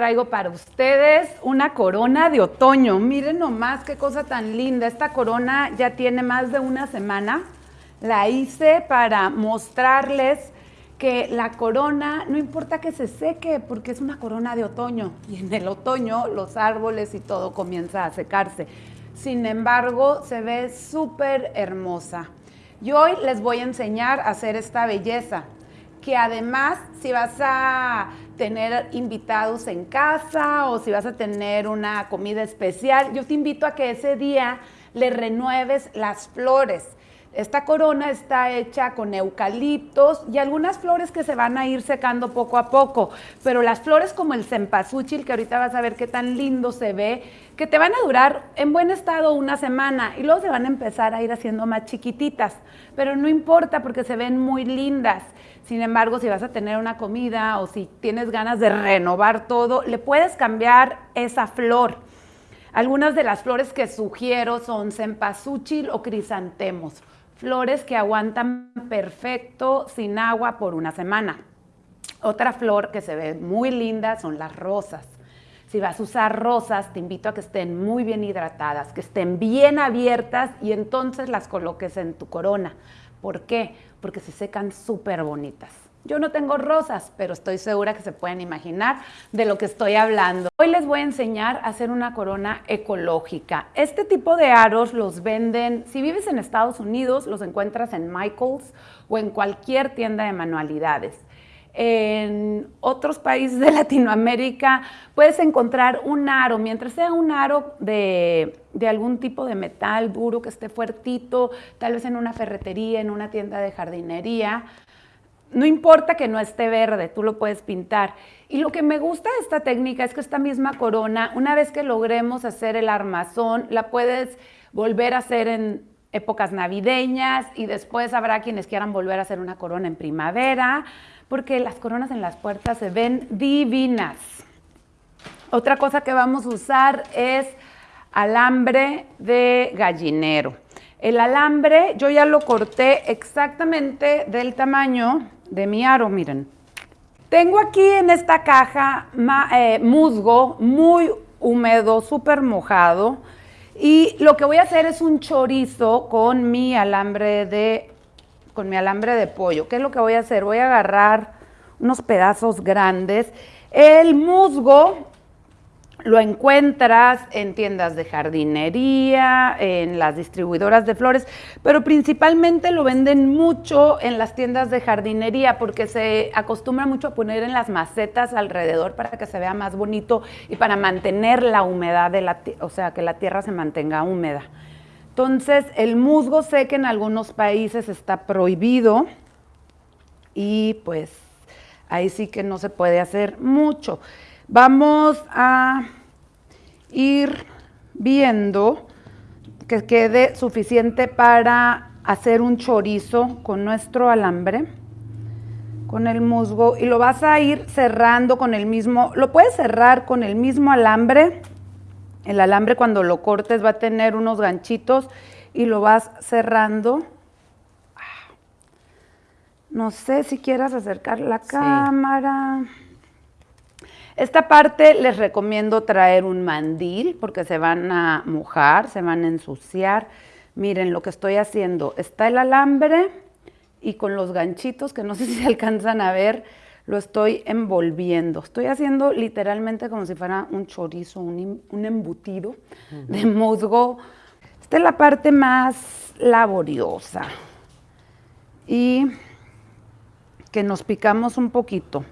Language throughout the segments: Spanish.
traigo para ustedes una corona de otoño. Miren nomás qué cosa tan linda. Esta corona ya tiene más de una semana. La hice para mostrarles que la corona, no importa que se seque, porque es una corona de otoño. Y en el otoño los árboles y todo comienza a secarse. Sin embargo, se ve súper hermosa. Y hoy les voy a enseñar a hacer esta belleza que además si vas a tener invitados en casa o si vas a tener una comida especial, yo te invito a que ese día le renueves las flores. Esta corona está hecha con eucaliptos y algunas flores que se van a ir secando poco a poco, pero las flores como el cempasúchil, que ahorita vas a ver qué tan lindo se ve, que te van a durar en buen estado una semana y luego se van a empezar a ir haciendo más chiquititas, pero no importa porque se ven muy lindas. Sin embargo, si vas a tener una comida o si tienes ganas de renovar todo, le puedes cambiar esa flor. Algunas de las flores que sugiero son cempasúchil o crisantemos flores que aguantan perfecto sin agua por una semana. Otra flor que se ve muy linda son las rosas. Si vas a usar rosas, te invito a que estén muy bien hidratadas, que estén bien abiertas y entonces las coloques en tu corona. ¿Por qué? Porque se secan súper bonitas. Yo no tengo rosas, pero estoy segura que se pueden imaginar de lo que estoy hablando. Hoy les voy a enseñar a hacer una corona ecológica. Este tipo de aros los venden, si vives en Estados Unidos, los encuentras en Michaels o en cualquier tienda de manualidades. En otros países de Latinoamérica puedes encontrar un aro, mientras sea un aro de, algún tipo de metal duro que esté fuertito, tal vez en una ferretería, en una tienda de jardinería, no importa que no esté verde, tú lo puedes pintar. Y lo que me gusta de esta técnica es que esta misma corona, una vez que logremos hacer el armazón, la puedes volver a hacer en épocas navideñas y después habrá quienes quieran volver a hacer una corona en primavera, porque las coronas en las puertas se ven divinas. Otra cosa que vamos a usar es alambre de gallinero. El alambre yo ya lo corté exactamente del tamaño de mi aro, miren. Tengo aquí en esta caja eh, musgo muy húmedo, súper mojado. Y lo que voy a hacer es un chorizo con mi alambre de, con mi alambre de pollo. ¿Qué es lo que voy a hacer? Voy a agarrar unos pedazos grandes. El musgo lo encuentras en tiendas de jardinería, en las distribuidoras de flores, pero principalmente lo venden mucho en las tiendas de jardinería porque se acostumbra mucho a poner en las macetas alrededor para que se vea más bonito y para mantener la humedad de la o sea, que la tierra se mantenga húmeda. Entonces, el musgo sé que en algunos países está prohibido y pues ahí sí que no se puede hacer mucho. Vamos a ir viendo que quede suficiente para hacer un chorizo con nuestro alambre, con el musgo, y lo vas a ir cerrando con el mismo, lo puedes cerrar con el mismo alambre, el alambre cuando lo cortes va a tener unos ganchitos y lo vas cerrando. No sé si quieras acercar la cámara. Esta parte les recomiendo traer un mandil porque se van a mojar, se van a ensuciar. Miren lo que estoy haciendo. Está el alambre y con los ganchitos, que no sé si se alcanzan a ver, lo estoy envolviendo. Estoy haciendo literalmente como si fuera un chorizo, un, embutido de musgo. Esta es la parte más laboriosa. Y que nos picamos un poquito.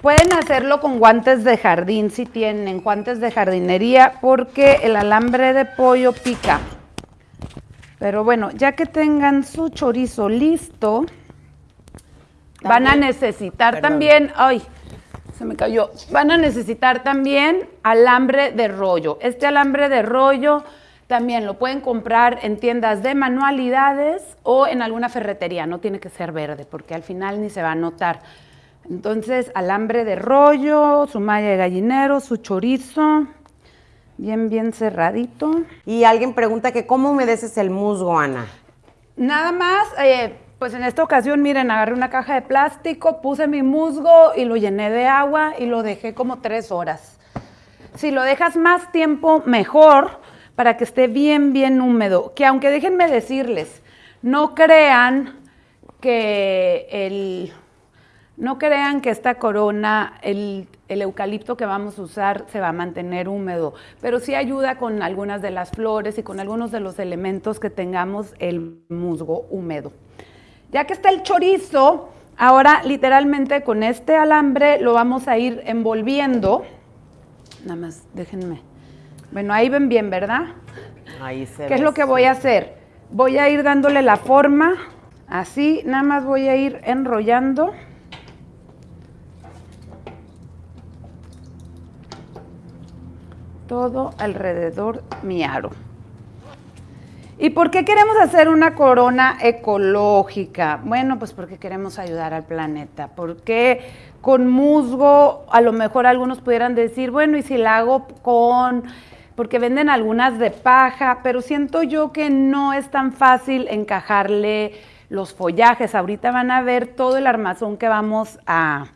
Pueden hacerlo con guantes de jardín si tienen guantes de jardinería porque el alambre de pollo pica. Pero bueno, ya que tengan su chorizo listo, van a necesitar también, ay, se me cayó, van a necesitar también alambre de rollo. Este alambre de rollo también lo pueden comprar en tiendas de manualidades o en alguna ferretería, no tiene que ser verde porque al final ni se va a notar. Entonces, alambre de rollo, su malla de gallinero, su chorizo, bien, bien cerradito. Y alguien pregunta que cómo humedeces el musgo, Ana. Nada más, eh, Pues en esta ocasión, miren, agarré una caja de plástico, puse mi musgo y lo llené de agua y lo dejé como tres horas. Si lo dejas más tiempo, mejor, para que esté bien, bien húmedo. Que aunque déjenme decirles, no crean que el, no crean que esta corona, el, el, eucalipto que vamos a usar se va a mantener húmedo, pero sí ayuda con algunas de las flores y con algunos de los elementos que tengamos el musgo húmedo. Ya que está el chorizo, ahora literalmente con este alambre lo vamos a ir envolviendo. Nada más, déjenme. Bueno, ahí ven bien, ¿verdad? Ahí se ¿Qué es lo que voy a hacer? Voy a ir dándole la forma, así, nada más voy a ir enrollando. Todo alrededor mi aro. ¿Y por qué queremos hacer una corona ecológica? Bueno, pues porque queremos ayudar al planeta. Porque con musgo, a lo mejor algunos pudieran decir, bueno, ¿y si la hago con porque venden algunas de paja, pero siento yo que no es tan fácil encajarle los follajes. Ahorita van a ver todo el armazón que vamos a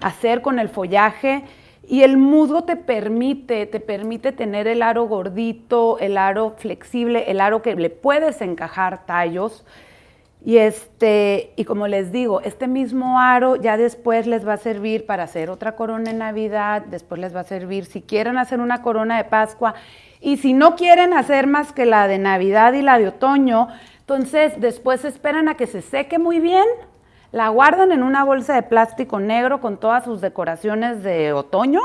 hacer con el follaje. Y el musgo te permite, te permite tener el aro gordito, el aro flexible, el aro que le puedes encajar tallos. Y, este, y como les digo, este mismo aro ya después les va a servir para hacer otra corona en Navidad, después les va a servir si quieren hacer una corona de Pascua y si no quieren hacer más que la de Navidad y la de otoño, entonces después esperan a que se seque muy bien, la guardan en una bolsa de plástico negro con todas sus decoraciones de otoño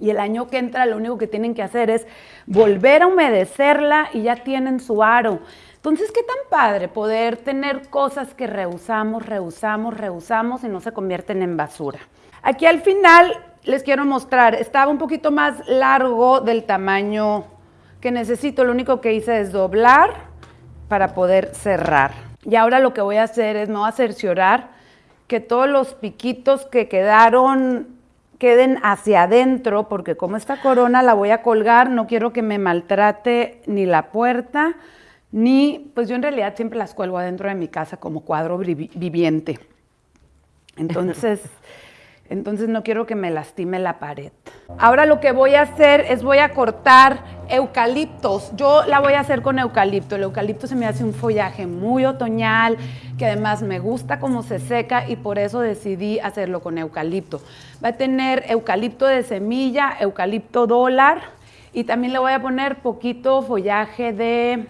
y el año que entra lo único que tienen que hacer es volver a humedecerla y ya tienen su aro. Entonces, qué tan padre poder tener cosas que reusamos, reusamos, reusamos y no se convierten en basura. Aquí al final les quiero mostrar, estaba un poquito más largo del tamaño que necesito, lo único que hice es doblar para poder cerrar. Y ahora lo que voy a hacer es, no a cerciorar que todos los piquitos que quedaron queden hacia adentro, porque como esta corona la voy a colgar, no quiero que me maltrate ni la puerta, ni, pues yo en realidad siempre las cuelgo adentro de mi casa como cuadro viviente. Entonces, entonces no quiero que me lastime la pared. Ahora lo que voy a hacer es voy a cortar eucaliptos. Yo la voy a hacer con eucalipto. El eucalipto se me hace un follaje muy otoñal, que además me gusta cómo se seca y por eso decidí hacerlo con eucalipto. Va a tener eucalipto de semilla, eucalipto dólar y también le voy a poner poquito follaje de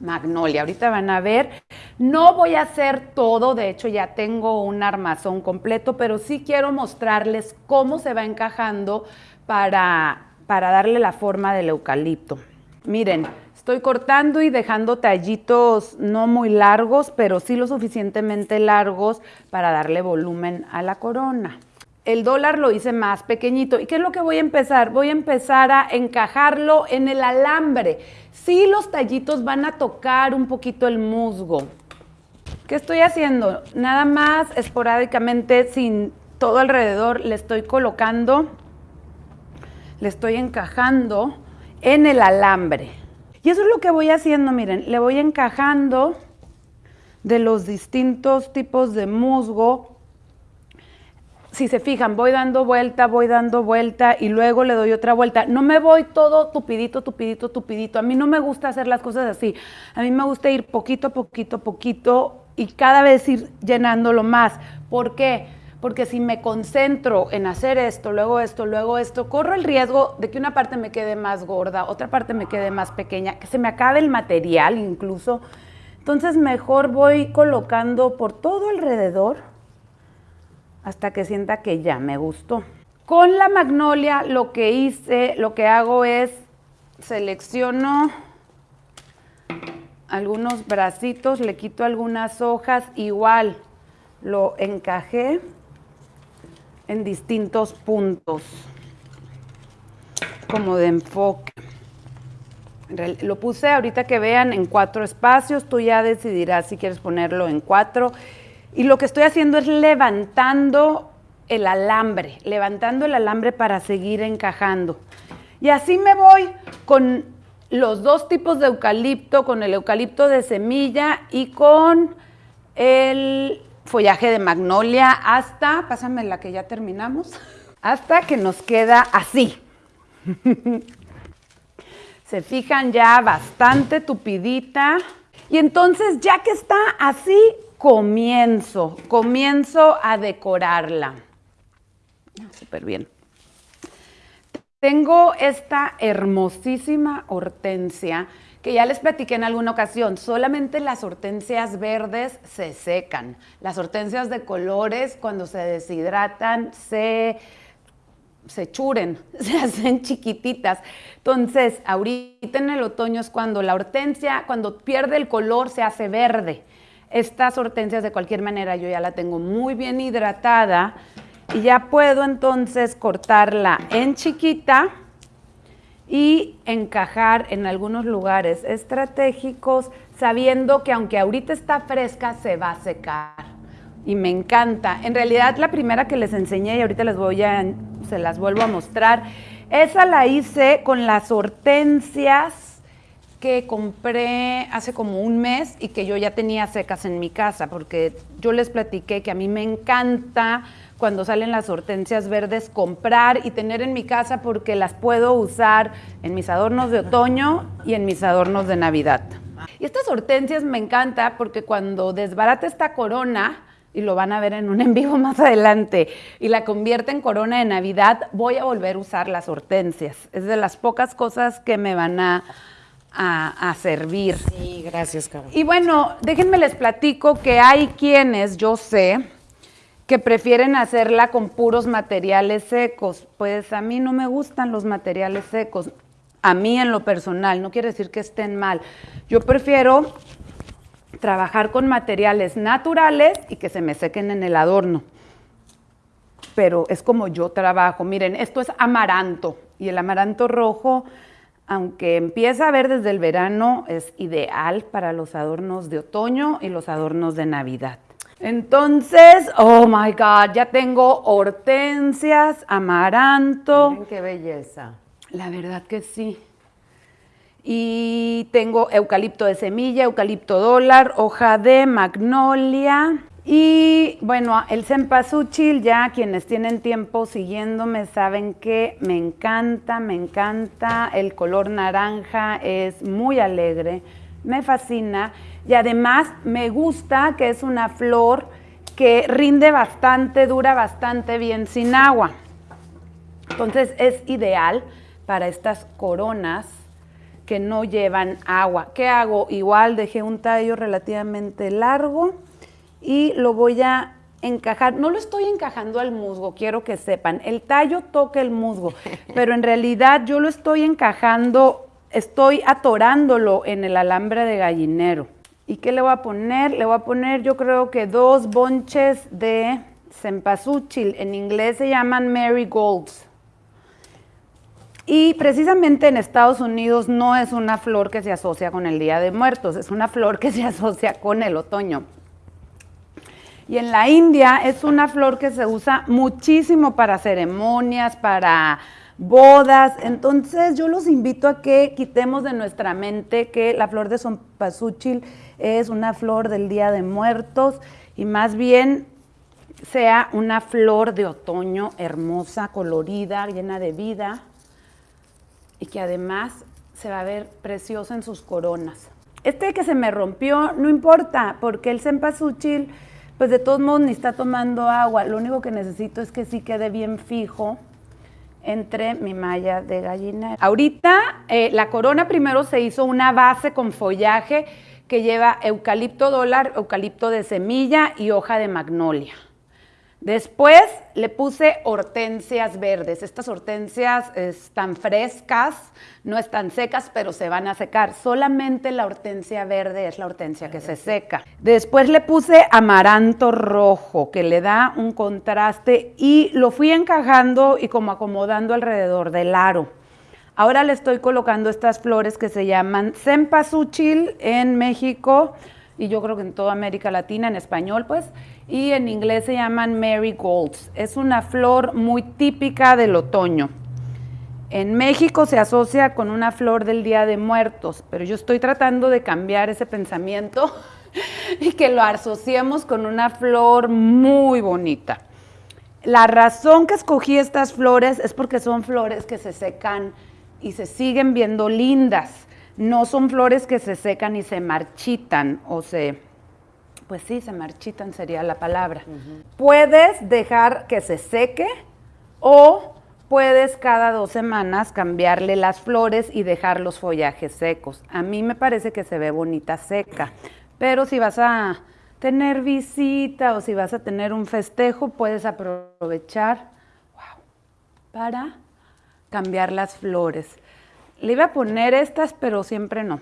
magnolia. Ahorita van a ver. No voy a hacer todo, de hecho ya tengo un armazón completo, pero sí quiero mostrarles cómo se va encajando para, para darle la forma del eucalipto. Miren, estoy cortando y dejando tallitos no muy largos, pero sí lo suficientemente largos para darle volumen a la corona. El dólar lo hice más pequeñito. ¿Y qué es lo que voy a empezar? Voy a empezar a encajarlo en el alambre. Sí, los tallitos van a tocar un poquito el musgo. ¿Qué estoy haciendo? Nada más esporádicamente, sin todo alrededor, le estoy colocando, le estoy encajando en el alambre. Y eso es lo que voy haciendo, miren, le voy encajando de los distintos tipos de musgo si se fijan, voy dando vuelta, voy dando vuelta y luego le doy otra vuelta. No me voy todo tupidito, tupidito, tupidito. A mí no me gusta hacer las cosas así. A mí me gusta ir poquito, poquito, poquito y cada vez ir llenándolo más. ¿Por qué? Porque si me concentro en hacer esto, luego esto, luego esto, corro el riesgo de que una parte me quede más gorda, otra parte me quede más pequeña, que se me acabe el material incluso. Entonces mejor voy colocando por todo alrededor hasta que sienta que ya me gustó. Con la magnolia lo que hice, lo que hago es selecciono algunos bracitos, le quito algunas hojas, igual lo encajé en distintos puntos, como de enfoque. Lo puse ahorita que vean en cuatro espacios, tú ya decidirás si quieres ponerlo en cuatro y lo que estoy haciendo es levantando el alambre, levantando el alambre para seguir encajando. Y así me voy con los dos tipos de eucalipto, con el eucalipto de semilla y con el follaje de magnolia hasta, pásame la que ya terminamos, hasta que nos queda así. Se fijan ya bastante tupidita. Y entonces ya que está así, comienzo, comienzo a decorarla. Súper bien. Tengo esta hermosísima hortensia que ya les platiqué en alguna ocasión, solamente las hortensias verdes se secan. Las hortensias de colores, cuando se deshidratan, se, se churen, se hacen chiquititas. Entonces, ahorita en el otoño es cuando la hortensia, cuando pierde el color, se hace verde. Estas hortensias, de cualquier manera, yo ya la tengo muy bien hidratada y ya puedo entonces cortarla en chiquita y encajar en algunos lugares estratégicos, sabiendo que aunque ahorita está fresca, se va a secar. Y me encanta. En realidad, la primera que les enseñé, y ahorita les voy a, se las vuelvo a mostrar, esa la hice con las hortensias que compré hace como un mes y que yo ya tenía secas en mi casa, porque yo les platiqué que a mí me encanta cuando salen las hortensias verdes, comprar y tener en mi casa porque las puedo usar en mis adornos de otoño y en mis adornos de Navidad. Y estas hortensias me encanta porque cuando desbarata esta corona, y lo van a ver en un en vivo más adelante, y la convierte en corona de Navidad, voy a volver a usar las hortensias. Es de las pocas cosas que me van a, a, servir. Sí, gracias, Carol. Y bueno, déjenme les platico que hay quienes, yo sé, que prefieren hacerla con puros materiales secos. Pues a mí no me gustan los materiales secos, a mí en lo personal, no quiere decir que estén mal. Yo prefiero trabajar con materiales naturales y que se me sequen en el adorno. Pero es como yo trabajo. Miren, esto es amaranto y el amaranto rojo, aunque empieza a ver desde el verano, es ideal para los adornos de otoño y los adornos de Navidad. Entonces, oh my God, ya tengo hortensias, amaranto. Miren qué belleza. La verdad que sí. Y tengo eucalipto de semilla, eucalipto dólar, hoja de magnolia. Y bueno, el cempasúchil, ya quienes tienen tiempo siguiéndome saben que me encanta, me encanta. El color naranja es muy alegre, me fascina. Y además me gusta que es una flor que rinde bastante, dura bastante bien sin agua. Entonces es ideal para estas coronas que no llevan agua. ¿Qué hago? Igual dejé un tallo relativamente largo y lo voy a encajar. No lo estoy encajando al musgo, quiero que sepan. El tallo toca el musgo, pero en realidad yo lo estoy encajando, estoy atorándolo en el alambre de gallinero. ¿Y qué le voy a poner? Le voy a poner yo creo que dos bonches de cempasúchil. En inglés se llaman marigolds. Y precisamente en Estados Unidos no es una flor que se asocia con el Día de Muertos, es una flor que se asocia con el otoño. Y en la India es una flor que se usa muchísimo para ceremonias, para bodas. Entonces yo los invito a que quitemos de nuestra mente que la flor de cempasúchil es una flor del Día de Muertos y más bien sea una flor de otoño hermosa, colorida, llena de vida y que además se va a ver preciosa en sus coronas. Este que se me rompió no importa porque el cempasúchil pues de todos modos ni está tomando agua, lo único que necesito es que sí quede bien fijo entre mi malla de gallina. Ahorita eh, la corona primero se hizo una base con follaje que lleva eucalipto dólar, eucalipto de semilla y hoja de magnolia. Después le puse hortensias verdes. Estas hortensias están frescas, no están secas, pero se van a secar. Solamente la hortensia verde es la hortensia que se seca. Después le puse amaranto rojo, que le da un contraste y lo fui encajando y como acomodando alrededor del aro. Ahora le estoy colocando estas flores que se llaman cempasúchil en México y yo creo que en toda América Latina, en español pues, y en inglés se llaman marigolds. Es una flor muy típica del otoño. En México se asocia con una flor del Día de Muertos, pero yo estoy tratando de cambiar ese pensamiento y que lo asociemos con una flor muy bonita. La razón que escogí estas flores es porque son flores que se secan y se siguen viendo lindas. No son flores que se secan y se marchitan o se, pues sí, se marchitan sería la palabra. Puedes dejar que se seque o puedes cada dos semanas cambiarle las flores y dejar los follajes secos. A mí me parece que se ve bonita seca, pero si vas a tener visita o si vas a tener un festejo, puedes aprovechar para cambiar las flores. Le iba a poner estas, pero siempre no.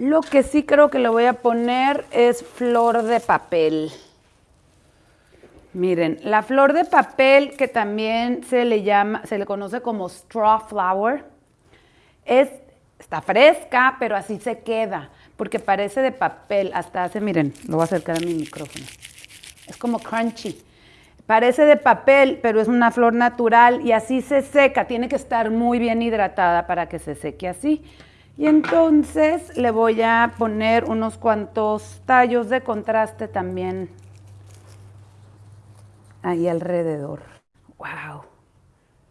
Lo que sí creo que le voy a poner es flor de papel. Miren, la flor de papel, que también se le llama, se le conoce como straw flower, es, está fresca, pero así se queda, porque parece de papel, hasta hace, miren, lo voy a acercar a mi micrófono, es como crunchy. Parece de papel, pero es una flor natural y así se seca, tiene que estar muy bien hidratada para que se seque así. Y entonces le voy a poner unos cuantos tallos de contraste también ahí alrededor. ¡Wow!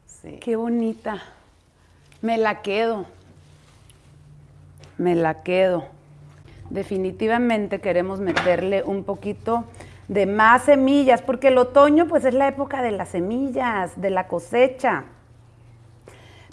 Sí. ¡Qué bonita! Me la quedo. Me la quedo. Definitivamente queremos meterle un poquito de más semillas, porque el otoño pues es la época de las semillas, de la cosecha.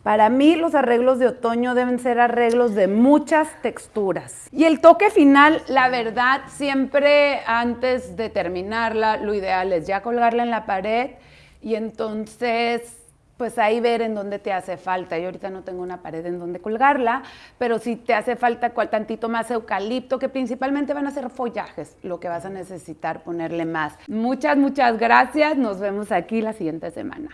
Para mí los arreglos de otoño deben ser arreglos de muchas texturas. Y el toque final, la verdad, siempre antes de terminarla, lo ideal es ya colgarla en la pared y entonces pues ahí ver en dónde te hace falta. Yo ahorita no tengo una pared en donde colgarla, pero si te hace falta cual tantito más eucalipto, que principalmente van a ser follajes, lo que vas a necesitar ponerle más. Muchas, muchas gracias. Nos vemos aquí la siguiente semana.